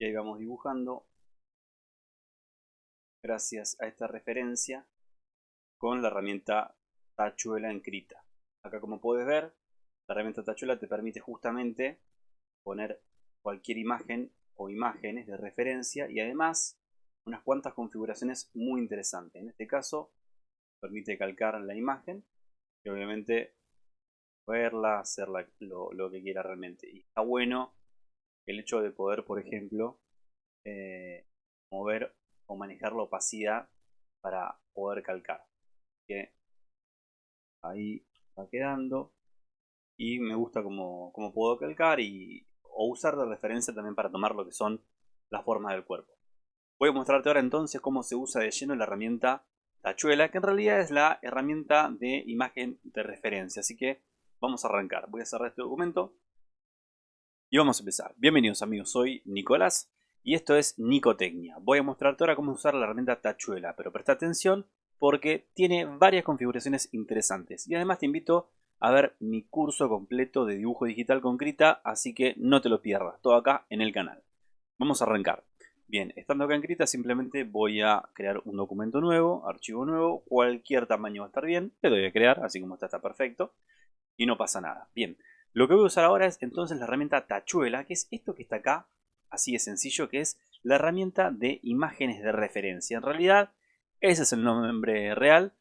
Y ahí vamos dibujando gracias a esta referencia con la herramienta tachuela en Krita. Acá como puedes ver, la herramienta tachuela te permite justamente poner cualquier imagen o imágenes de referencia y además unas cuantas configuraciones muy interesantes. En este caso permite calcar la imagen y obviamente verla, hacer lo, lo, que quiera realmente. Y está bueno el hecho de poder, por ejemplo, eh, mover o manejar la opacidad para poder calcar. Ahí va quedando. Y me gusta como, puedo calcar y, o usar de referencia también para tomar lo que son las formas del cuerpo. Voy a mostrarte ahora entonces cómo se usa de lleno la herramienta Tachuela, que en realidad es la herramienta de imagen de referencia. Así que vamos a arrancar. Voy a cerrar este documento y vamos a empezar. Bienvenidos amigos, soy Nicolás y esto es Nicotecnia. Voy a mostrarte ahora cómo usar la herramienta Tachuela, pero presta atención porque tiene varias configuraciones interesantes. Y además te invito a ver mi curso completo de dibujo digital con Krita, así que no te lo pierdas, todo acá en el canal. Vamos a arrancar. Bien, estando acá en Krita simplemente voy a crear un documento nuevo, archivo nuevo, cualquier tamaño va a estar bien, le doy a crear, así como está está perfecto y no pasa nada. Bien, lo que voy a usar ahora es entonces la herramienta Tachuela, que es esto que está acá, así de sencillo, que es la herramienta de imágenes de referencia. En realidad, ese es el nombre real,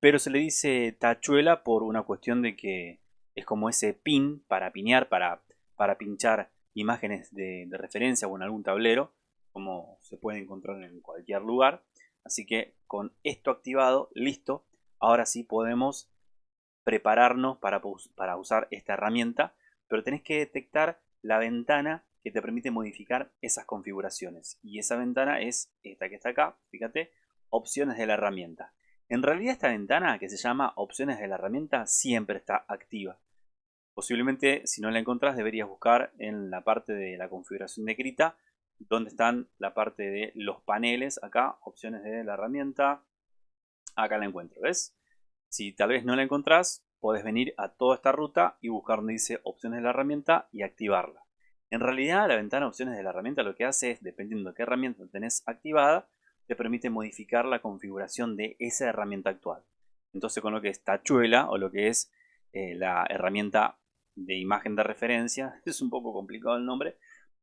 pero se le dice Tachuela por una cuestión de que es como ese pin para pinear, para, para pinchar imágenes de, de referencia o en algún tablero, como se puede encontrar en cualquier lugar. Así que con esto activado, listo, ahora sí podemos prepararnos para, para usar esta herramienta, pero tenés que detectar la ventana que te permite modificar esas configuraciones. Y esa ventana es esta que está acá, fíjate, opciones de la herramienta. En realidad esta ventana que se llama opciones de la herramienta siempre está activa. Posiblemente si no la encontrás deberías buscar en la parte de la configuración de Krita donde están la parte de los paneles acá, opciones de la herramienta. Acá la encuentro, ¿ves? Si tal vez no la encontrás, podés venir a toda esta ruta y buscar donde dice opciones de la herramienta y activarla. En realidad la ventana opciones de la herramienta lo que hace es, dependiendo de qué herramienta tenés activada, te permite modificar la configuración de esa herramienta actual. Entonces con lo que es Tachuela o lo que es eh, la herramienta de imagen de referencia, es un poco complicado el nombre,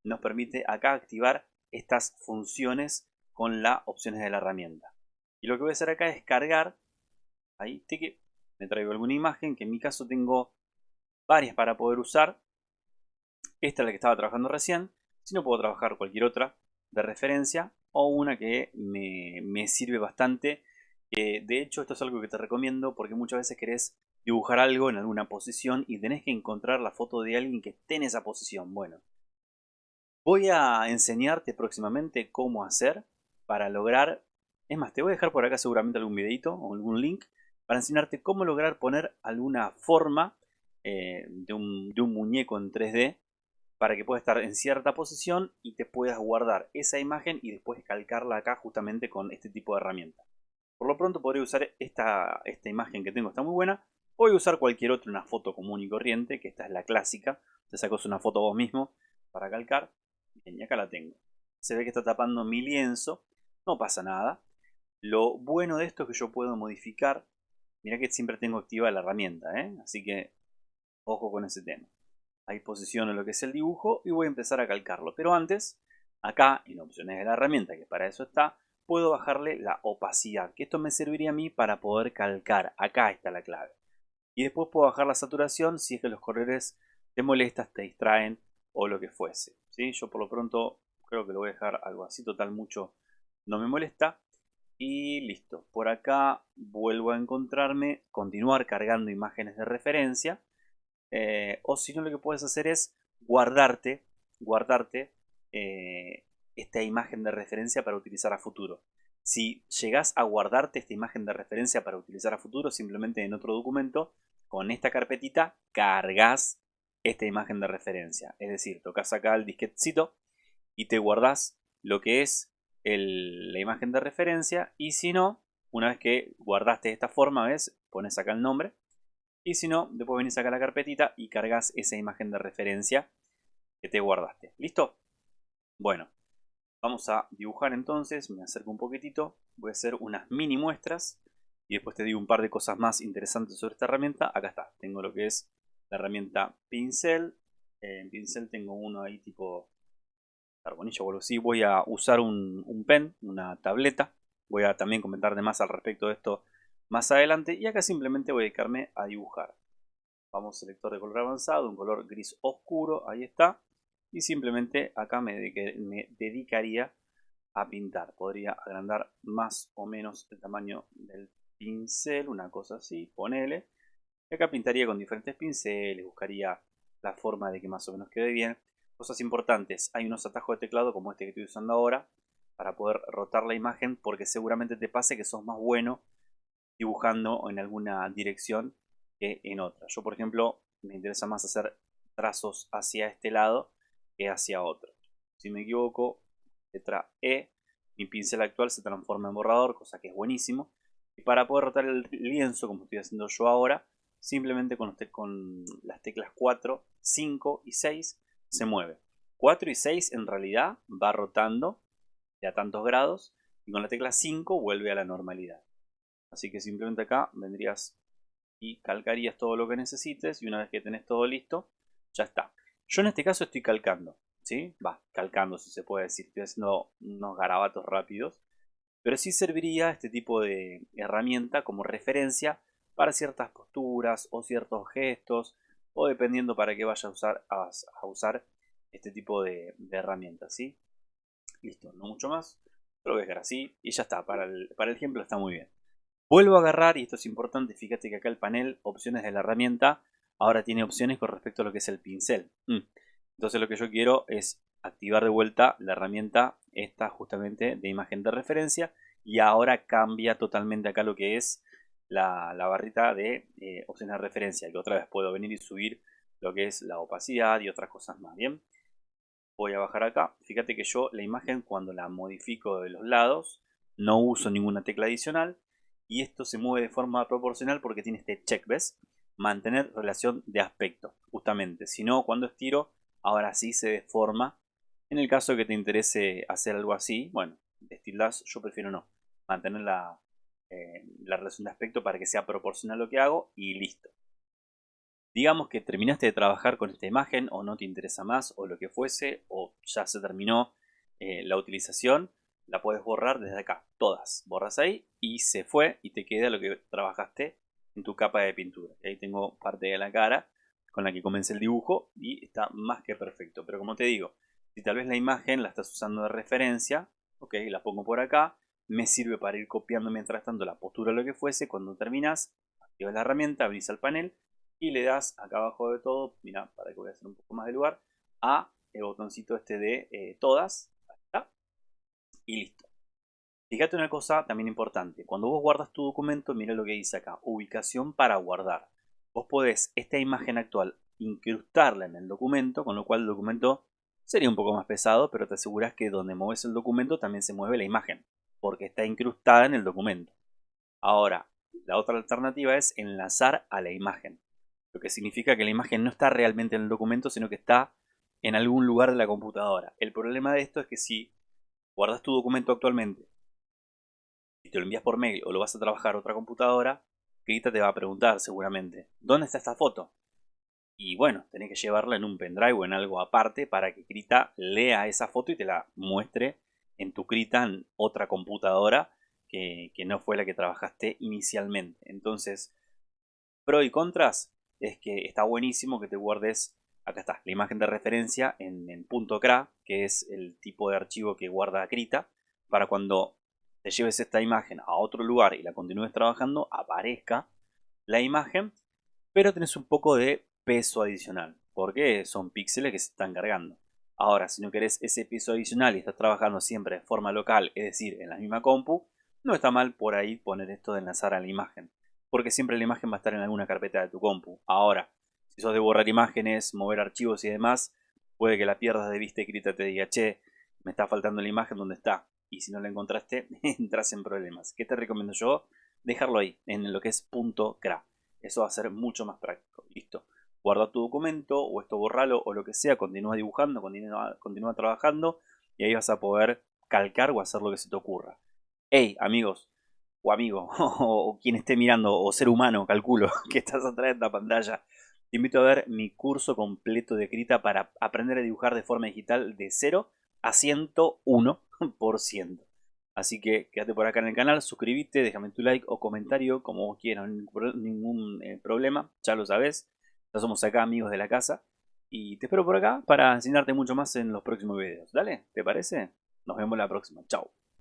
nos permite acá activar estas funciones con las opciones de la herramienta. Y lo que voy a hacer acá es cargar Ahí me traigo alguna imagen, que en mi caso tengo varias para poder usar. Esta es la que estaba trabajando recién. Si no puedo trabajar cualquier otra de referencia o una que me, sirve bastante. de hecho, esto es algo que te recomiendo porque muchas veces querés dibujar algo en alguna posición y tenés que encontrar la foto de alguien que esté en esa posición. Bueno, voy a enseñarte próximamente cómo hacer para lograr... Es más, te voy a dejar por acá seguramente algún videito o algún link para enseñarte cómo lograr poner alguna forma eh, de, un, muñeco en 3D para que pueda estar en cierta posición y te puedas guardar esa imagen y después calcarla acá justamente con este tipo de herramienta. Por lo pronto podría usar esta, esta imagen que tengo, está muy buena. Voy a usar cualquier otra, una foto común y corriente, que esta es la clásica. Te sacas una foto vos mismo para calcar. Bien, y acá la tengo. Se ve que está tapando mi lienzo. No pasa nada. Lo bueno de esto es que yo puedo modificar Mira que siempre tengo activa la herramienta, ¿eh? así que ojo con ese tema. Ahí posiciono lo que es el dibujo y voy a empezar a calcarlo. Pero antes, acá en opciones de la herramienta, que para eso está, puedo bajarle la opacidad, que esto me serviría a mí para poder calcar. Acá está la clave. Y después puedo bajar la saturación si es que los colores te molestas, te distraen o lo que fuese. ¿sí? Yo por lo pronto creo que lo voy a dejar algo así, total mucho no me molesta. Y listo. Por acá vuelvo a encontrarme, continuar cargando imágenes de referencia. Eh, o si no, lo que puedes hacer es guardarte, guardarte eh, esta imagen de referencia para utilizar a futuro. Si llegas a guardarte esta imagen de referencia para utilizar a futuro, simplemente en otro documento, con esta carpetita cargas esta imagen de referencia. Es decir, tocas acá el disquetcito y te guardas lo que es la imagen de referencia y si no, una vez que guardaste esta forma, ¿ves? Pones acá el nombre y si no, después venís acá a la carpetita y cargas esa imagen de referencia que te guardaste. ¿Listo? Bueno, Vamos a dibujar entonces, me acerco un poquitito, voy a hacer unas mini muestras y después te digo un par de cosas más interesantes sobre esta herramienta. Acá está, tengo lo que es la herramienta pincel. En pincel tengo uno ahí tipo carbonilla o algo. Voy a usar un, un pen, una tableta. Voy a también comentar de más al respecto de esto más adelante. Y acá simplemente voy a dedicarme a dibujar. Vamos, selector de color avanzado, un color gris oscuro, ahí está. Y simplemente acá me, me dedicaría a pintar. Podría agrandar más o menos el tamaño del pincel, una cosa así, ponele. Y acá pintaría con diferentes pinceles, buscaría la forma de que más o menos quede bien. Cosas importantes, hay unos atajos de teclado como este que estoy usando ahora para poder rotar la imagen porque seguramente te pase que sos más bueno dibujando en alguna dirección que en otra. Yo por ejemplo me interesa más hacer trazos hacia este lado que hacia otro. Si me equivoco, letra E, mi pincel actual se transforma en borrador, cosa que es buenísimo. Y para poder rotar el lienzo, como estoy haciendo yo ahora, simplemente con, con las teclas 4, 5 y 6 se mueve. 4 y 6 en realidad va rotando de a tantos grados y con la tecla 5 vuelve a la normalidad. Así que simplemente acá vendrías y calcarías todo lo que necesites y una vez que tenés todo listo, ya está. Yo en este caso estoy calcando, ¿sí? Va, calcando si se puede decir, estoy haciendo unos garabatos rápidos pero sí serviría este tipo de herramienta como referencia para ciertas posturas o ciertos gestos o dependiendo para qué vaya a usar, a, usar este tipo de, herramientas. ¿sí? Listo, no mucho más. Lo voy a dejar así y ya está. Para el, para el ejemplo está muy bien. Vuelvo a agarrar, y esto es importante, fíjate que acá el panel, opciones de la herramienta, ahora tiene opciones con respecto a lo que es el pincel. Mm. Entonces lo que yo quiero es activar de vuelta la herramienta esta justamente de imagen de referencia y ahora cambia totalmente acá lo que es la, barrita de eh, opciones de referencia que otra vez puedo venir y subir lo que es la opacidad y otras cosas más. Bien voy a bajar acá. Fíjate que yo la imagen cuando la modifico de los lados no uso ninguna tecla adicional y esto se mueve de forma proporcional porque tiene este check ves mantener relación de aspecto justamente. Si no cuando estiro ahora sí se deforma. En el caso que te interese hacer algo así, bueno, Steel yo prefiero no. Mantener la, eh, la relación de aspecto para que sea proporcional a lo que hago y listo. Digamos que terminaste de trabajar con esta imagen o no te interesa más o lo que fuese o ya se terminó eh, la utilización, la puedes borrar desde acá, todas. Borras ahí y se fue y te queda lo que trabajaste en tu capa de pintura. ahí tengo parte de la cara con la que comencé el dibujo y está más que perfecto. Pero como te digo, si tal vez la imagen la estás usando de referencia, ok, la pongo por acá, me sirve para ir copiando mientras tanto la postura o lo que fuese. Cuando terminas, activas la herramienta, abrís el panel y le das acá abajo de todo, mira, para que voy a hacer un poco más de lugar, a el botoncito este de eh, todas, ahí está, y listo. Fíjate una cosa también importante, cuando vos guardas tu documento, mira lo que dice acá, ubicación para guardar. Vos podés esta imagen actual incrustarla en el documento, con lo cual el documento Sería un poco más pesado, pero te aseguras que donde mueves el documento también se mueve la imagen, porque está incrustada en el documento. Ahora, la otra alternativa es enlazar a la imagen, lo que significa que la imagen no está realmente en el documento, sino que está en algún lugar de la computadora. El problema de esto es que si guardas tu documento actualmente y te lo envías por mail o lo vas a trabajar a otra computadora, Krita te va a preguntar seguramente, ¿dónde está esta foto? Y bueno, tenés que llevarla en un pendrive o en algo aparte para que Krita lea esa foto y te la muestre en tu Krita en otra computadora que, no fue la que trabajaste inicialmente. Entonces, pro y contras es que está buenísimo que te guardes, acá está, la imagen de referencia en, en .cra, que es el tipo de archivo que guarda Krita, para cuando te lleves esta imagen a otro lugar y la continúes trabajando, aparezca la imagen, pero tenés un poco de peso adicional, porque son píxeles que se están cargando. Ahora, si no querés ese peso adicional y estás trabajando siempre de forma local, es decir, en la misma compu, no está mal por ahí poner esto de enlazar a la imagen, porque siempre la imagen va a estar en alguna carpeta de tu compu. Ahora, si sos de borrar imágenes, mover archivos y demás, puede que la pierdas de vista y grita te diga, che, me está faltando la imagen donde está. Y si no la encontraste, entras en problemas. ¿Qué te recomiendo yo? Dejarlo ahí, en lo que es .cra. Eso va a ser mucho más práctico. Listo guarda tu documento o esto borralo o lo que sea, continúa dibujando, continúa, trabajando y ahí vas a poder calcar o hacer lo que se te ocurra. Hey, amigos, o amigo, o quien esté mirando, o ser humano, calculo, que estás atrás de esta pantalla, te invito a ver mi curso completo de Krita para aprender a dibujar de forma digital de 0 a 101%. Así que quédate por acá en el canal, suscríbete, déjame tu like o comentario como quieras, ningún eh, problema, ya lo sabes. Ya somos acá amigos de la casa. Y te espero por acá para enseñarte mucho más en los próximos videos. Dale, ¿te parece? Nos vemos la próxima. Chao.